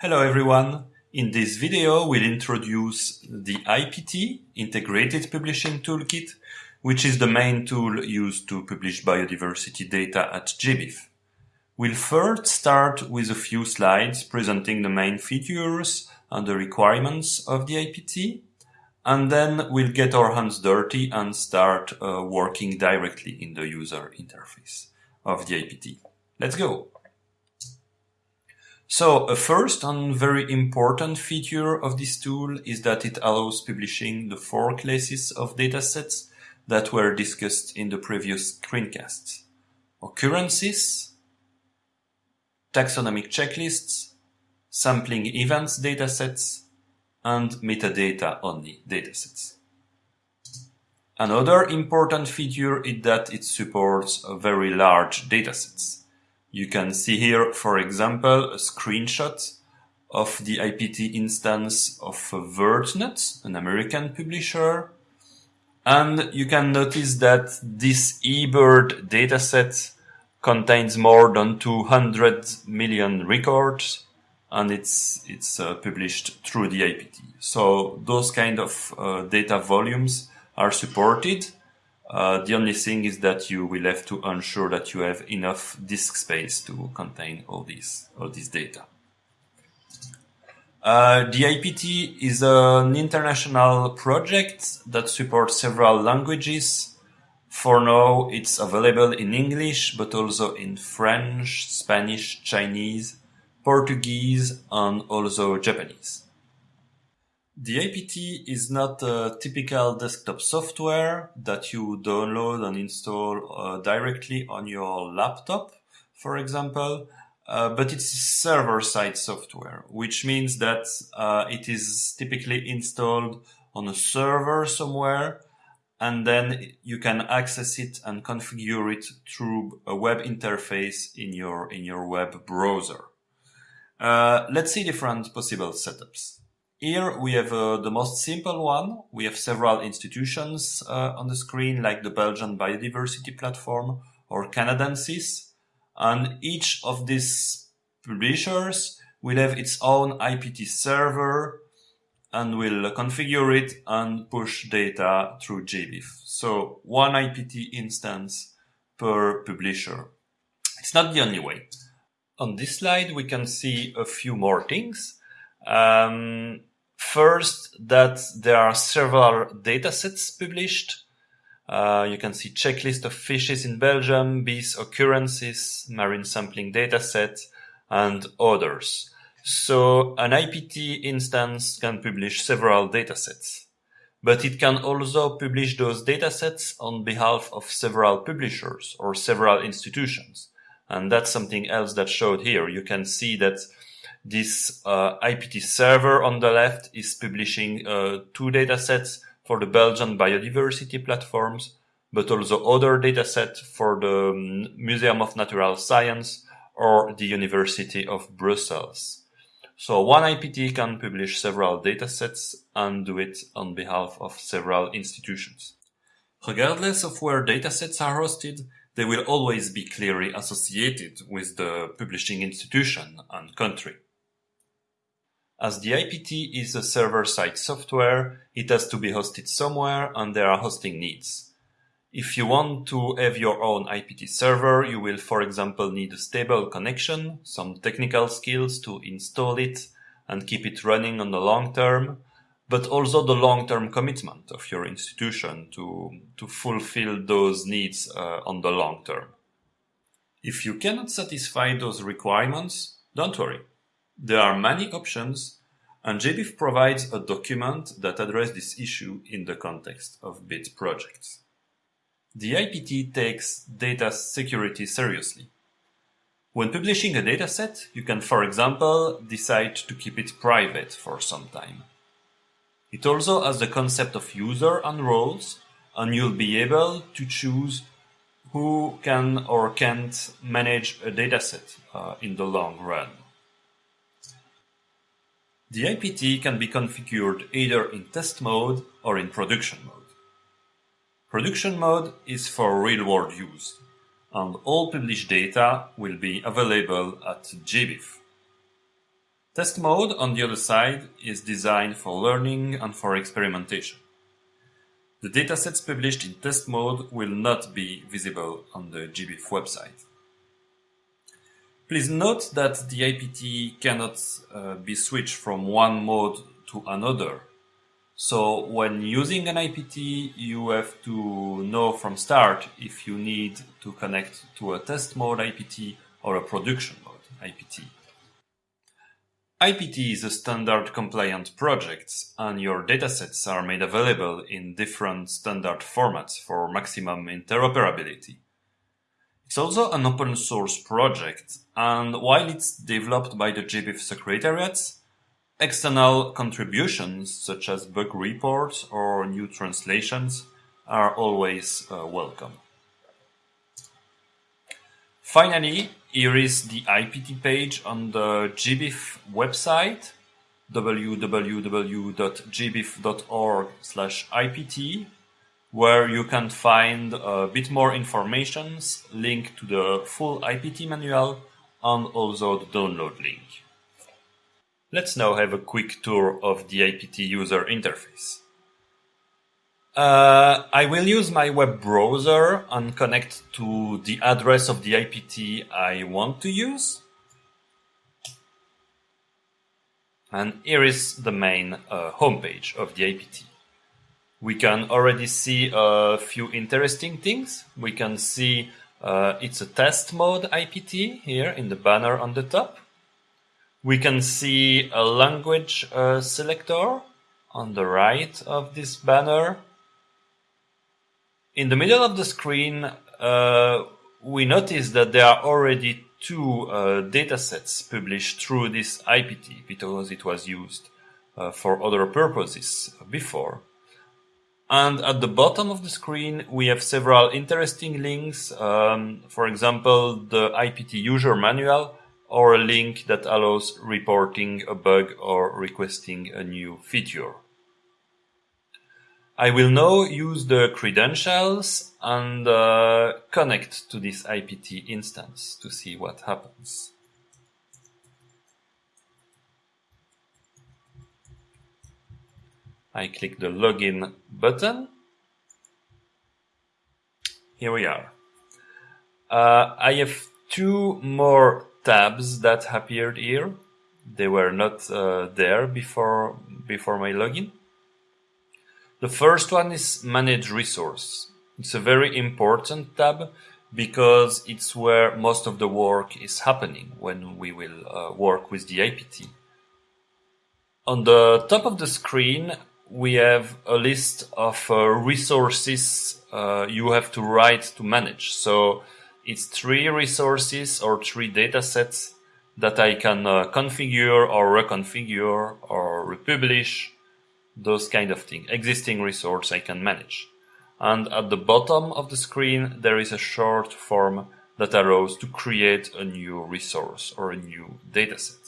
Hello everyone. In this video, we'll introduce the IPT, Integrated Publishing Toolkit, which is the main tool used to publish biodiversity data at GBIF. We'll first start with a few slides presenting the main features and the requirements of the IPT, and then we'll get our hands dirty and start uh, working directly in the user interface of the IPT. Let's go! So a first and very important feature of this tool is that it allows publishing the four classes of datasets that were discussed in the previous screencasts. Occurrences, taxonomic checklists, sampling events datasets, and metadata only datasets. Another important feature is that it supports very large datasets. You can see here, for example, a screenshot of the IPT instance of VertNet, an American publisher. And you can notice that this eBird dataset contains more than 200 million records and it's it's uh, published through the IPT. So those kind of uh, data volumes are supported uh, the only thing is that you will have to ensure that you have enough disk space to contain all these all this data. Uh, the IPT is an international project that supports several languages. For now, it's available in English, but also in French, Spanish, Chinese, Portuguese, and also Japanese. The IPT is not a typical desktop software that you download and install uh, directly on your laptop, for example, uh, but it's server-side software, which means that uh, it is typically installed on a server somewhere, and then you can access it and configure it through a web interface in your in your web browser. Uh, let's see different possible setups. Here we have uh, the most simple one. We have several institutions uh, on the screen like the Belgian Biodiversity Platform or Canadensys. And each of these publishers will have its own IPT server and will configure it and push data through GBIF. So one IPT instance per publisher. It's not the only way. On this slide, we can see a few more things. Um, First, that there are several datasets published. Uh, you can see checklist of fishes in Belgium, bees occurrences, marine sampling dataset, and others. So an IPT instance can publish several datasets. But it can also publish those datasets on behalf of several publishers or several institutions. And that's something else that showed here. You can see that this uh, IPT server on the left is publishing uh, two datasets for the Belgian biodiversity platforms, but also other datasets for the um, Museum of Natural Science or the University of Brussels. So one IPT can publish several datasets and do it on behalf of several institutions. Regardless of where datasets are hosted, they will always be clearly associated with the publishing institution and country. As the IPT is a server-side software, it has to be hosted somewhere and there are hosting needs. If you want to have your own IPT server, you will for example need a stable connection, some technical skills to install it and keep it running on the long term, but also the long-term commitment of your institution to, to fulfill those needs uh, on the long term. If you cannot satisfy those requirements, don't worry. There are many options, and GBIF provides a document that addresses this issue in the context of BID projects. The IPT takes data security seriously. When publishing a dataset, you can, for example, decide to keep it private for some time. It also has the concept of user and roles, and you'll be able to choose who can or can't manage a dataset uh, in the long run. The IPT can be configured either in test mode or in production mode. Production mode is for real-world use, and all published data will be available at GBIF. Test mode, on the other side, is designed for learning and for experimentation. The datasets published in test mode will not be visible on the GBIF website. Please note that the IPT cannot uh, be switched from one mode to another. So when using an IPT, you have to know from start if you need to connect to a test mode IPT or a production mode IPT. IPT is a standard compliant project and your datasets are made available in different standard formats for maximum interoperability. It's also an open source project and while it's developed by the GBIF Secretariat, external contributions such as bug reports or new translations are always uh, welcome. Finally, here is the IPT page on the GBIF website www.gbif.org IPT where you can find a bit more information, link to the full IPT manual and also the download link. Let's now have a quick tour of the IPT user interface. Uh, I will use my web browser and connect to the address of the IPT I want to use. And here is the main uh, homepage of the IPT. We can already see a few interesting things. We can see uh, it's a test mode IPT here in the banner on the top. We can see a language uh, selector on the right of this banner in the middle of the screen, uh, we notice that there are already two uh, datasets published through this IPT because it was used uh, for other purposes before. And at the bottom of the screen, we have several interesting links. Um, for example, the IPT user manual or a link that allows reporting a bug or requesting a new feature. I will now use the credentials and uh, connect to this IPT instance to see what happens. I click the login button. Here we are. Uh, I have two more tabs that appeared here. They were not uh, there before before my login. The first one is manage resource. It's a very important tab because it's where most of the work is happening when we will uh, work with the IPT. On the top of the screen, we have a list of uh, resources uh, you have to write to manage. So it's three resources or three datasets that I can uh, configure or reconfigure or republish those kind of things. Existing resource I can manage. And at the bottom of the screen, there is a short form that allows to create a new resource or a new dataset.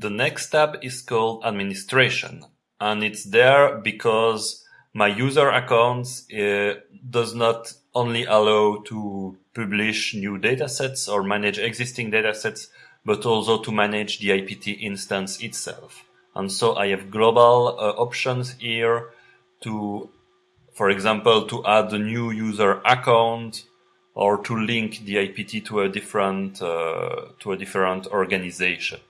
The next tab is called administration and it's there because my user account uh, does not only allow to publish new datasets or manage existing datasets, but also to manage the IPT instance itself. And so I have global uh, options here to, for example, to add a new user account or to link the IPT to a different, uh, to a different organization.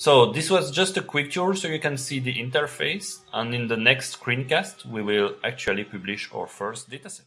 So this was just a quick tour so you can see the interface and in the next screencast we will actually publish our first dataset.